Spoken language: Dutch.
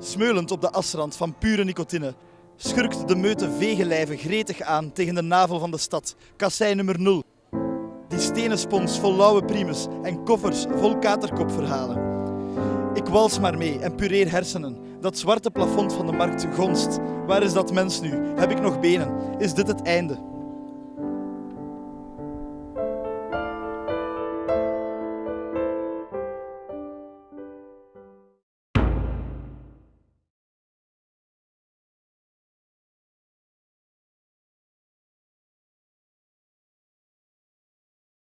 Smeulend op de asrand van pure nicotine schurkt de meute vegenlijven gretig aan tegen de navel van de stad, kassei nummer 0. Die stenen spons vol lauwe primus en koffers vol katerkopverhalen. Ik wals maar mee en pureer hersenen. Dat zwarte plafond van de markt gonst. Waar is dat mens nu? Heb ik nog benen? Is dit het einde?